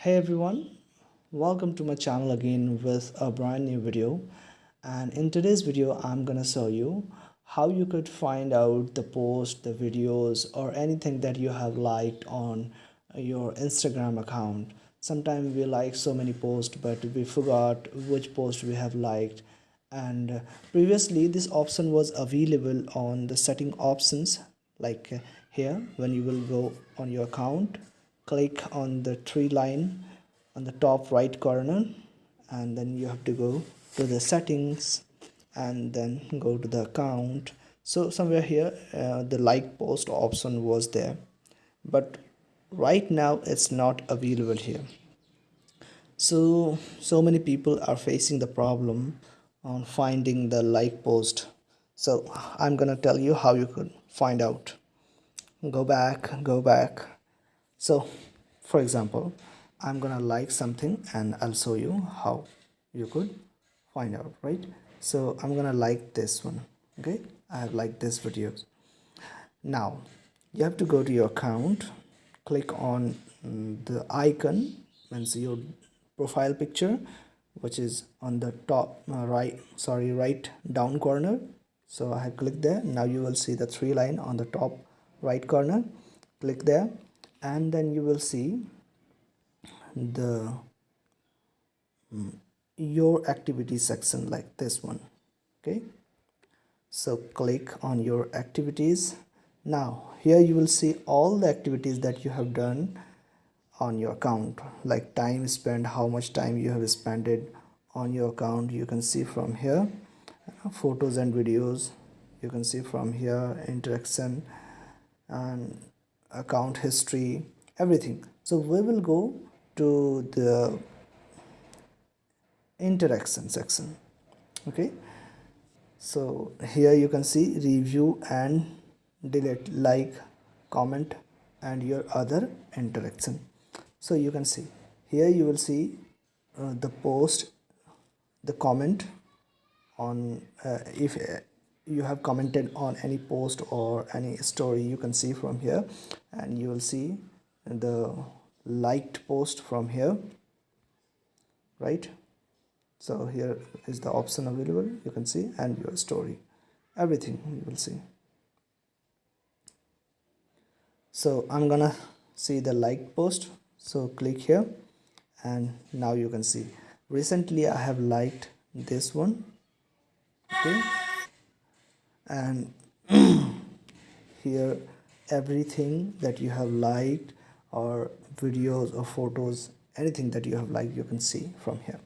hey everyone. Welcome to my channel again with a brand new video. And in today's video i'm gonna show you how you could find out the post the videos or anything that you have liked on your instagram account. Sometimes we like so many posts but we forgot which post we have liked. And previously this option was available on the setting options like here when you will go on your account click on the three line on the top right corner and then you have to go to the settings and then go to the account. So somewhere here uh, the like post option was there. But right now it's not available here. So so many people are facing the problem on finding the like post. So i'm gonna tell you how you could find out. Go back go back so for example i'm gonna like something and i'll show you how you could find out right? So i'm gonna like this one okay? I have liked this video. Now you have to go to your account click on mm, the icon and see your profile picture which is on the top uh, right sorry right down corner. So i have clicked there. Now you will see the three line on the top right corner. Click there and then you will see the mm, your activity section like this one okay? So click on your activities. Now here you will see all the activities that you have done on your account like time spent how much time you have spent it on your account. You can see from here photos and videos. You can see from here interaction. And account history everything. So we will go to the interaction section. Okay? So here you can see review and delete like comment and your other interaction. So you can see. Here you will see uh, the post the comment on uh, if you have commented on any post or any story you can see from here and you will see the liked post from here right? So here is the option available you can see and your story. Everything you will see. So i'm gonna see the like post. So click here and now you can see. Recently i have liked this one. Okay and here everything that you have liked or videos or photos anything that you have liked you can see from here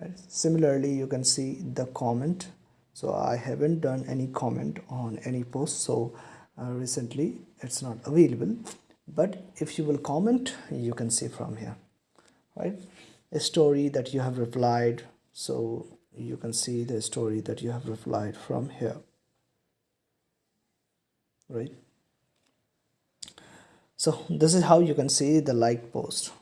right? Similarly you can see the comment. So i haven't done any comment on any post so uh, recently it's not available. But if you will comment you can see from here right? A story that you have replied. So you can see the story that you have replied from here right? So this is how you can see the like post.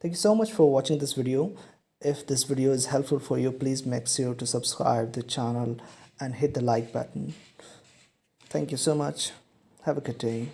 Thank you so much for watching this video. If this video is helpful for you please make sure to subscribe the channel and hit the like button. Thank you so much. Have a good day